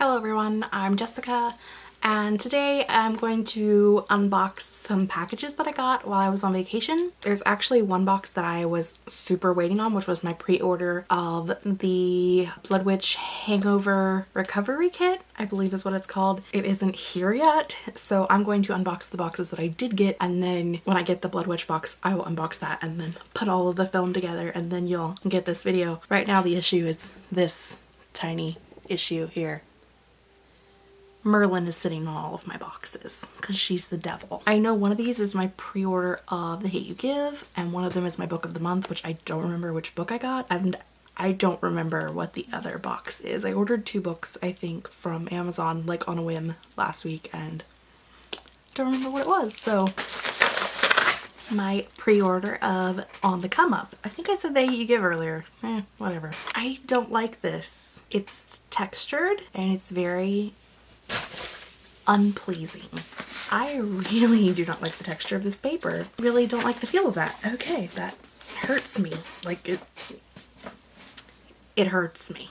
Hello everyone, I'm Jessica and today I'm going to unbox some packages that I got while I was on vacation. There's actually one box that I was super waiting on which was my pre-order of the Blood Witch Hangover Recovery Kit, I believe is what it's called. It isn't here yet so I'm going to unbox the boxes that I did get and then when I get the Blood Witch box I will unbox that and then put all of the film together and then you'll get this video. Right now the issue is this tiny issue here Merlin is sitting on all of my boxes because she's the devil. I know one of these is my pre-order of The Hate You Give and one of them is my book of the month which I don't remember which book I got and I don't remember what the other box is. I ordered two books I think from Amazon like on a whim last week and don't remember what it was so my pre-order of On the Come Up. I think I said The Hate You Give earlier. Eh, whatever. I don't like this. It's textured and it's very unpleasing. I really do not like the texture of this paper. Really don't like the feel of that. Okay, that hurts me. Like it, it hurts me.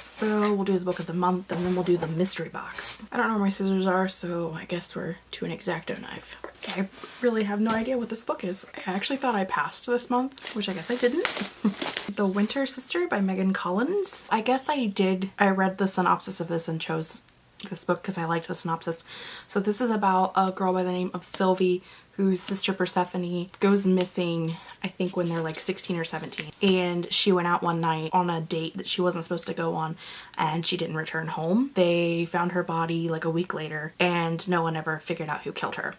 So we'll do the book of the month and then we'll do the mystery box. I don't know where my scissors are, so I guess we're to an X-Acto knife. I really have no idea what this book is. I actually thought I passed this month, which I guess I didn't. the Winter Sister by Megan Collins. I guess I did, I read the synopsis of this and chose this book because I liked the synopsis. So this is about a girl by the name of Sylvie whose sister Persephone goes missing I think when they're like 16 or 17 and she went out one night on a date that she wasn't supposed to go on and she didn't return home. They found her body like a week later and no one ever figured out who killed her.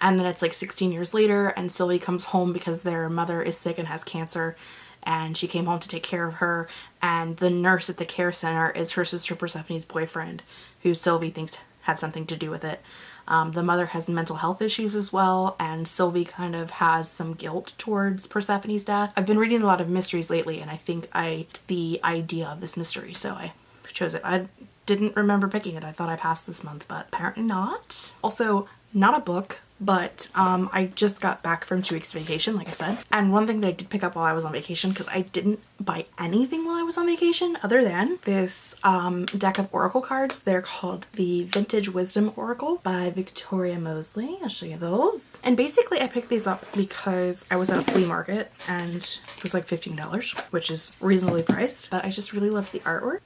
And then it's like 16 years later and Sylvie comes home because their mother is sick and has cancer and she came home to take care of her and the nurse at the care center is her sister Persephone's boyfriend who Sylvie thinks had something to do with it. Um, the mother has mental health issues as well and Sylvie kind of has some guilt towards Persephone's death. I've been reading a lot of mysteries lately and I think I the idea of this mystery so I chose it. I didn't remember picking it. I thought I passed this month but apparently not. Also not a book but um, I just got back from two weeks vacation like I said. And one thing that I did pick up while I was on vacation because I didn't buy anything while I was on vacation other than this um, deck of oracle cards. They're called the vintage wisdom oracle by Victoria Mosley. I'll show you those. And basically I picked these up because I was at a flea market and it was like $15 which is reasonably priced. But I just really loved the artwork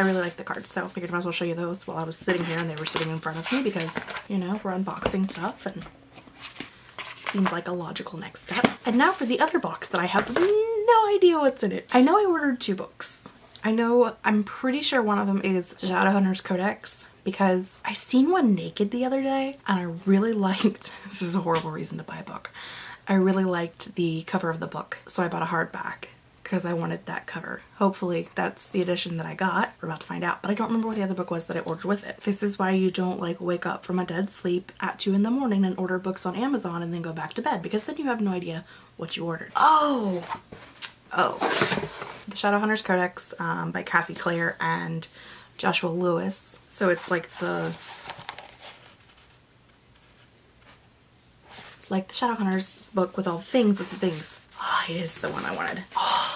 I really like the cards so I figured I might as well show you those while I was sitting here and they were sitting in front of me because you know we're unboxing stuff and seemed like a logical next step. And now for the other box that I have no idea what's in it. I know I ordered two books. I know I'm pretty sure one of them is Shadowhunters Codex because I seen one naked the other day and I really liked this is a horrible reason to buy a book. I really liked the cover of the book so I bought a hardback because I wanted that cover. Hopefully that's the edition that I got. We're about to find out, but I don't remember what the other book was that I ordered with it. This is why you don't like wake up from a dead sleep at 2 in the morning and order books on Amazon and then go back to bed because then you have no idea what you ordered. Oh! Oh. The Shadowhunters Codex um, by Cassie Clare and Joshua Lewis. So it's like the like the Shadowhunters book with all the things with the things. Oh, it is the one I wanted. Oh.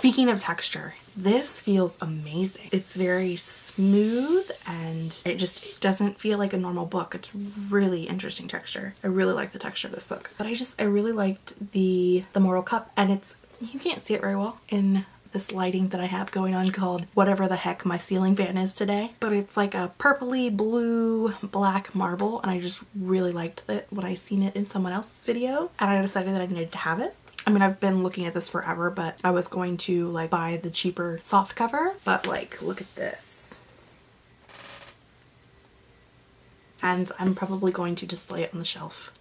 Speaking of texture, this feels amazing. It's very smooth and it just doesn't feel like a normal book. It's really interesting texture. I really like the texture of this book. But I just, I really liked the, the Mortal Cup and it's, you can't see it very well in this lighting that I have going on called whatever the heck my ceiling fan is today. But it's like a purpley blue black marble and I just really liked it when I seen it in someone else's video and I decided that I needed to have it. I mean, I've been looking at this forever, but I was going to like buy the cheaper soft cover, but like, look at this. And I'm probably going to display it on the shelf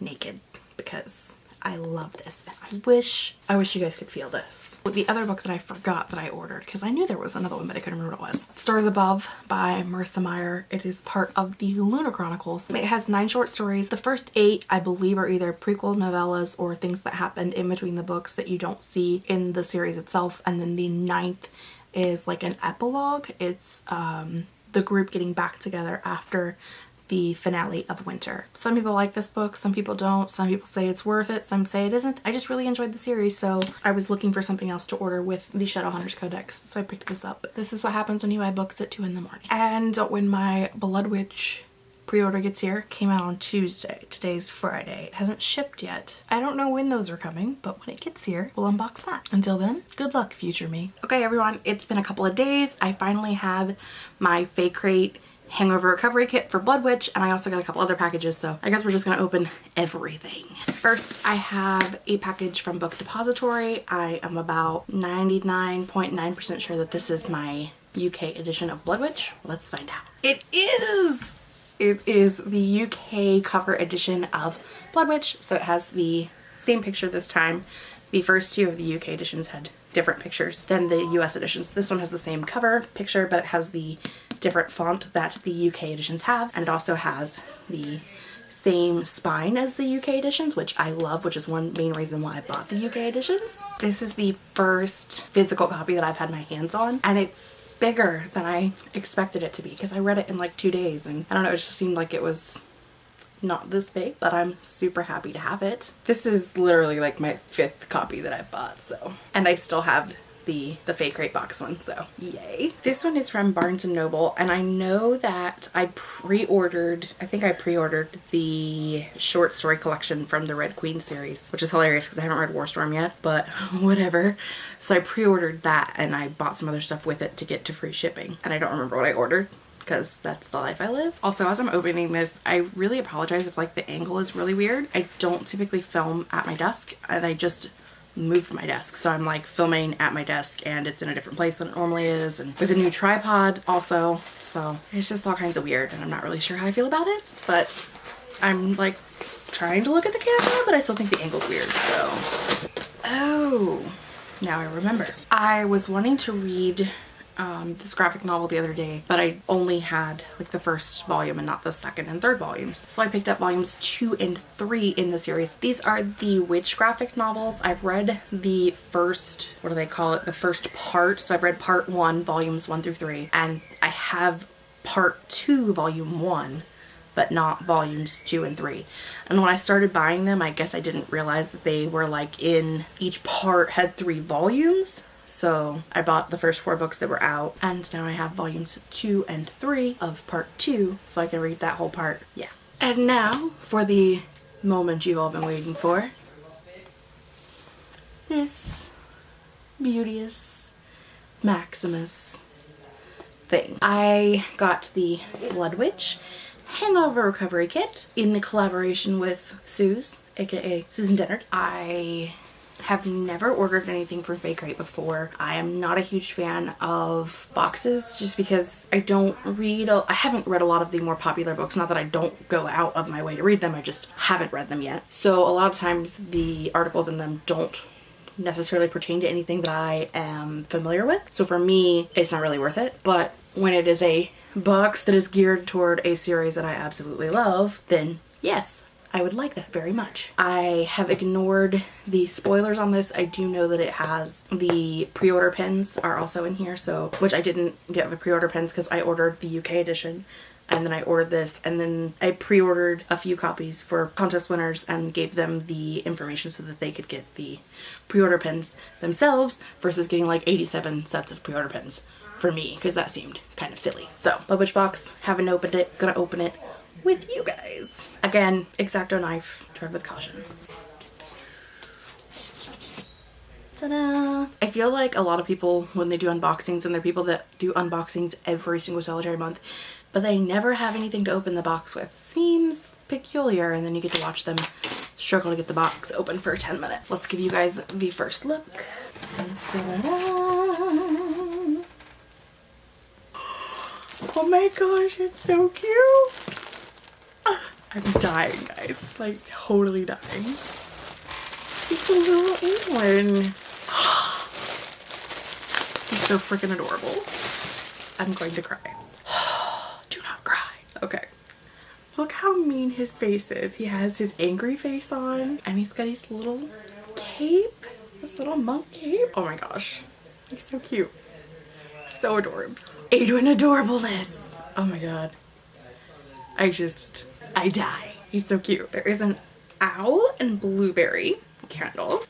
naked because I love this. I wish, I wish you guys could feel this. The other book that I forgot that I ordered, because I knew there was another one, but I couldn't remember what it was. Stars Above by Marissa Meyer. It is part of the Lunar Chronicles. It has nine short stories. The first eight, I believe, are either prequel novellas or things that happened in between the books that you don't see in the series itself. And then the ninth is like an epilogue. It's um, the group getting back together after the finale of winter. Some people like this book, some people don't. Some people say it's worth it, some say it isn't. I just really enjoyed the series, so I was looking for something else to order with the Shadowhunters Codex, so I picked this up. This is what happens when you buy books at 2 in the morning. And when my Blood Witch pre-order gets here came out on Tuesday. Today's Friday. It hasn't shipped yet. I don't know when those are coming, but when it gets here, we'll unbox that. Until then, good luck, future me. Okay, everyone, it's been a couple of days. I finally have my FaeCrate hangover recovery kit for Blood Witch and I also got a couple other packages so I guess we're just gonna open everything. First I have a package from Book Depository. I am about 99.9% sure that this is my UK edition of Blood Witch. Let's find out. It is! It is the UK cover edition of Blood Witch, so it has the same picture this time. The first two of the UK editions had different pictures than the US editions. This one has the same cover picture, but it has the different font that the UK editions have, and it also has the same spine as the UK editions, which I love, which is one main reason why I bought the UK editions. This is the first physical copy that I've had my hands on, and it's bigger than I expected it to be because I read it in like two days and I don't know, it just seemed like it was not this big, but I'm super happy to have it. This is literally like my fifth copy that I've bought, so. And I still have the, the FaeCrate box one, so yay. This one is from Barnes & Noble, and I know that I pre-ordered, I think I pre-ordered the short story collection from the Red Queen series, which is hilarious because I haven't read Warstorm yet, but whatever. So I pre-ordered that and I bought some other stuff with it to get to free shipping, and I don't remember what I ordered because that's the life I live. Also, as I'm opening this, I really apologize if like the angle is really weird. I don't typically film at my desk and I just moved my desk. So I'm like filming at my desk and it's in a different place than it normally is and with a new tripod also. So it's just all kinds of weird and I'm not really sure how I feel about it, but I'm like trying to look at the camera, but I still think the angle's weird. So, oh, now I remember. I was wanting to read um, this graphic novel the other day, but I only had like the first volume and not the second and third volumes. So I picked up volumes two and three in the series. These are the witch graphic novels. I've read the first, what do they call it? The first part. So I've read part one, volumes one through three, and I have part two, volume one but not volumes two and three. And when I started buying them, I guess I didn't realize that they were like in each part had three volumes. So I bought the first four books that were out and now I have volumes two and three of part two so I can read that whole part. Yeah. And now for the moment you've all been waiting for. This beauteous Maximus thing. I got the Blood Witch Hangover Recovery Kit in the collaboration with Suze, aka Susan Dennard. I have never ordered anything from FaeCrate before. I am not a huge fan of boxes just because I don't read, I haven't read a lot of the more popular books. Not that I don't go out of my way to read them, I just haven't read them yet. So a lot of times the articles in them don't necessarily pertain to anything that I am familiar with. So for me, it's not really worth it. But when it is a box that is geared toward a series that I absolutely love, then yes, I would like that very much. I have ignored the spoilers on this. I do know that it has the pre-order pins are also in here, so which I didn't get the pre-order pins because I ordered the UK edition and then I ordered this and then I pre-ordered a few copies for contest winners and gave them the information so that they could get the pre-order pins themselves versus getting like 87 sets of pre-order pins for me because that seemed kind of silly. So, Witch box, haven't opened it, gonna open it with you guys. Again, X-Acto knife, tread with caution. Ta-da! I feel like a lot of people when they do unboxings and they're people that do unboxings every single solitary month but they never have anything to open the box with. Seems peculiar and then you get to watch them struggle to get the box open for 10 minutes. Let's give you guys the first look. Oh my gosh, it's so cute. I'm dying, guys. Like, totally dying. It's a little England. He's so freaking adorable. I'm going to cry. Do not cry. Okay. Look how mean his face is. He has his angry face on and he's got his little cape. This little monk cape. Oh my gosh. He's so cute. So adorable. Aeduan adorableness. Oh my god. I just, I die. He's so cute. There is an owl and blueberry candle.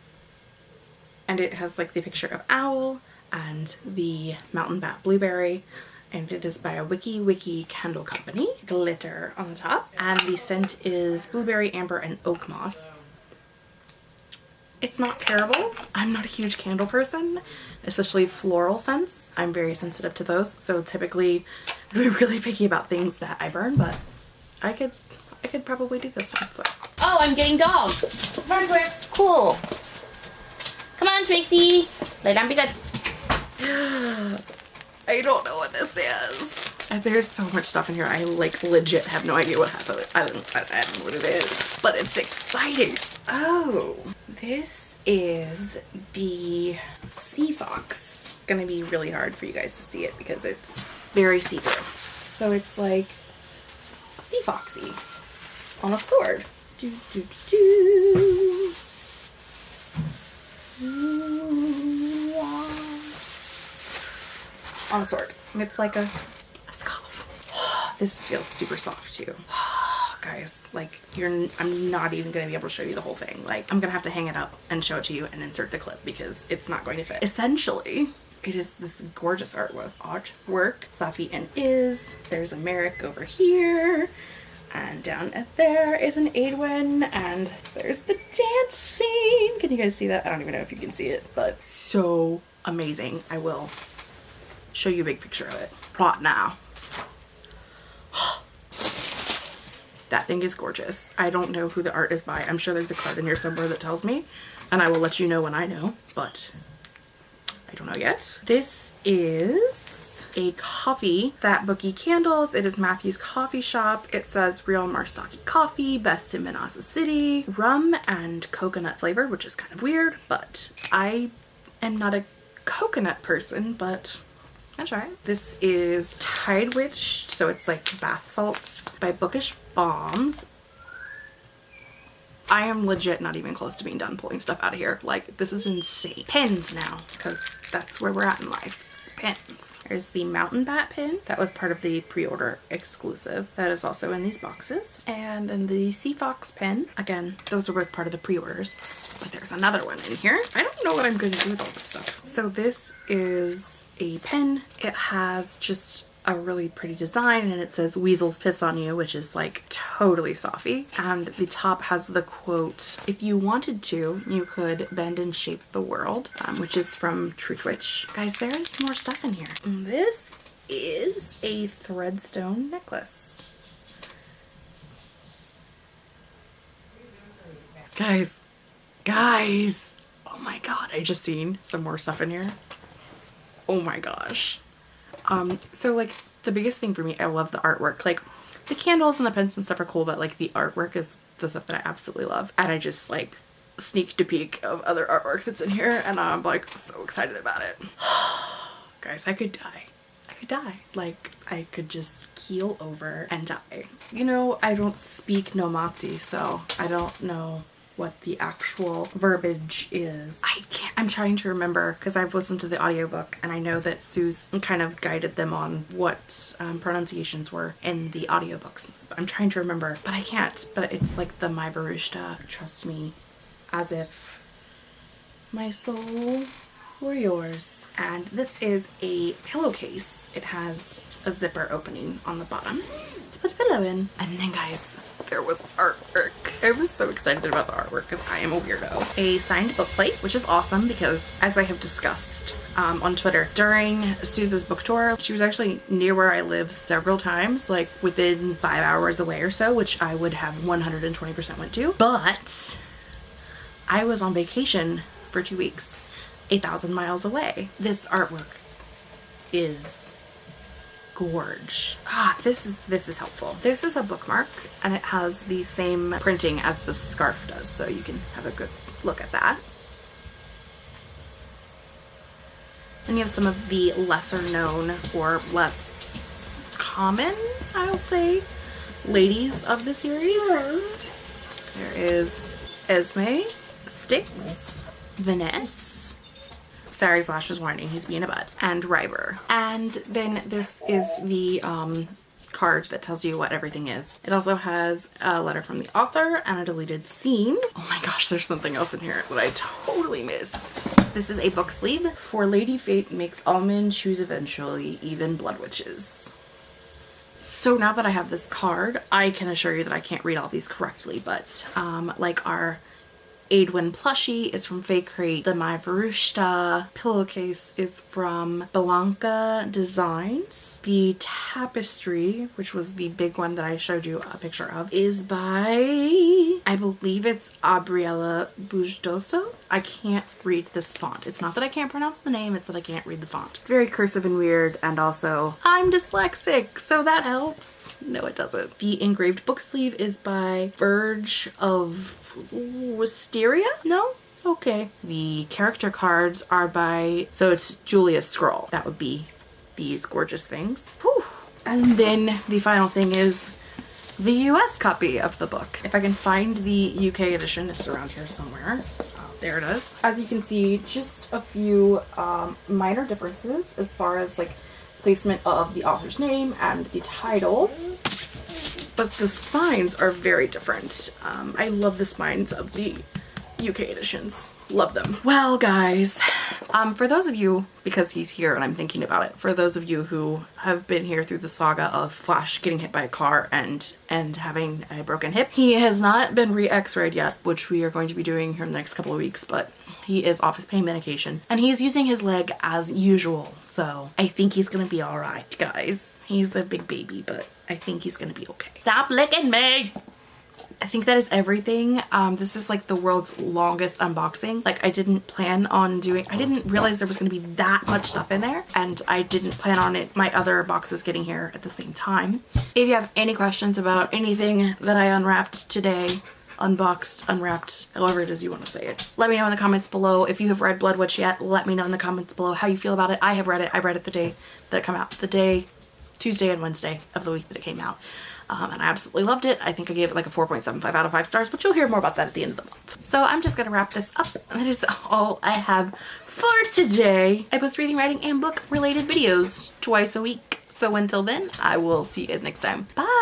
And it has like the picture of owl and the mountain bat blueberry and it is by a Wiki Wiki candle company. Glitter on the top. And the scent is blueberry, amber, and oak moss. It's not terrible. I'm not a huge candle person, especially floral scents. I'm very sensitive to those. So typically I'd be really picky about things that I burn, but I could I could probably do this one. So. Oh, I'm getting dogs. Fireworks. Cool. Come on, Tracy. Lay down, be good. I don't know what this is. Uh, there's so much stuff in here. I like legit have no idea what happened. I don't, I don't know what it is, but it's exciting. Oh, this is the Sea Fox. Gonna be really hard for you guys to see it because it's very see-through. So it's like Sea Foxy on a sword. Do, do, do. On a sword. It's like a, a scarf. This feels super soft too. Guys, like you're, I'm not even gonna be able to show you the whole thing. Like I'm gonna have to hang it up and show it to you and insert the clip because it's not going to fit. Essentially, it is this gorgeous artwork. Artwork, Safi and Iz. There's a Merik over here. And down at there is an Aeduan and there's the dance scene. Can you guys see that? I don't even know if you can see it, but so amazing. I will show you a big picture of it right now. that thing is gorgeous. I don't know who the art is by. I'm sure there's a card in here somewhere that tells me and I will let you know when I know, but I don't know yet. This is a coffee that Bookie Candles. It is Matthew's coffee shop. It says real Marstoki coffee, best in Manasa City, rum and coconut flavor, which is kind of weird, but I am not a coconut person, but I'll try. This is Tide Witch, so it's like bath salts by Bookish Bombs. I am legit not even close to being done pulling stuff out of here. Like, this is insane. Pins now, because that's where we're at in life pins. There's the Mountain Bat pin that was part of the pre-order exclusive that is also in these boxes. And then the Sea Fox pin. Again, those are both part of the pre-orders, but there's another one in here. I don't know what I'm going to do with all this stuff. So this is a pen. It has just a really pretty design and it says weasels piss on you which is like totally Safi. And the top has the quote if you wanted to you could bend and shape the world um, which is from Truth Witch guys there is more stuff in here. This is a threadstone necklace. Guys guys! Oh my god I just seen some more stuff in here. Oh my gosh um, so like the biggest thing for me, I love the artwork. Like the candles and the pens and stuff are cool, but like the artwork is the stuff that I absolutely love. And I just like sneaked a peek of other artwork that's in here and I'm like so excited about it. Guys, I could die. I could die. Like I could just keel over and die. You know, I don't speak Nomatsi, so I don't know what the actual verbiage is. I can't, I'm trying to remember because I've listened to the audiobook and I know that Sue's kind of guided them on what um, pronunciations were in the audiobooks. I'm trying to remember, but I can't. But it's like the My Barushta, trust me, as if my soul were yours. And this is a pillowcase. It has a zipper opening on the bottom to put a pillow in. And then guys, there was artwork. I was so excited about the artwork because I am a weirdo. A signed book plate, which is awesome because as I have discussed um, on Twitter, during Suze's book tour, she was actually near where I live several times, like within five hours away or so, which I would have 120% went to. But I was on vacation for two weeks, 8,000 miles away. This artwork is gorge. Ah, this is this is helpful. This is a bookmark and it has the same printing as the scarf does, so you can have a good look at that. Then you have some of the lesser known or less common, I'll say, ladies of the series. There is Esme, Styx, Vanessa, Sorry, Flash was warning, he's being a butt. And Ryber. And then this is the um, card that tells you what everything is. It also has a letter from the author and a deleted scene. Oh my gosh, there's something else in here that I totally missed. This is a book sleeve. For Lady Fate makes all men choose eventually, even blood witches. So now that I have this card, I can assure you that I can't read all these correctly, but um, like our Aeduan plushie is from FaeCrate. The My Verushta pillowcase is from Blanca Designs. The tapestry, which was the big one that I showed you a picture of, is by, I believe it's Abriella Bujdoso. I can't read this font. It's not that I can't pronounce the name, it's that I can't read the font. It's very cursive and weird and also I'm dyslexic, so that helps. No, it doesn't. The engraved book sleeve is by Verge of No? Okay. The character cards are by, so it's Julia Scroll. That would be these gorgeous things. Whew. And then the final thing is the US copy of the book. If I can find the UK edition, it's around here somewhere. Oh, there it is. As you can see, just a few um, minor differences as far as like placement of the author's name and the titles. But the spines are very different. Um, I love the spines of the UK editions. Love them. Well, guys, um, for those of you, because he's here and I'm thinking about it, for those of you who have been here through the saga of Flash getting hit by a car and and having a broken hip, he has not been re-x-rayed yet, which we are going to be doing here in the next couple of weeks, but he is off his pain medication and he is using his leg as usual. So I think he's gonna be all right, guys. He's a big baby, but I think he's gonna be okay. Stop licking me! I think that is everything. Um, this is like the world's longest unboxing. Like I didn't plan on doing, I didn't realize there was going to be that much stuff in there and I didn't plan on it, my other boxes getting here at the same time. If you have any questions about anything that I unwrapped today, unboxed, unwrapped, however it is you want to say it. Let me know in the comments below. If you have read Blood Witch yet, let me know in the comments below how you feel about it. I have read it. I read it the day that it came out. The day, Tuesday and Wednesday of the week that it came out um, and I absolutely loved it. I think I gave it like a 4.75 out of 5 stars, but you'll hear more about that at the end of the month. So I'm just gonna wrap this up. That is all I have for today. I post reading, writing, and book related videos twice a week. So until then, I will see you guys next time. Bye!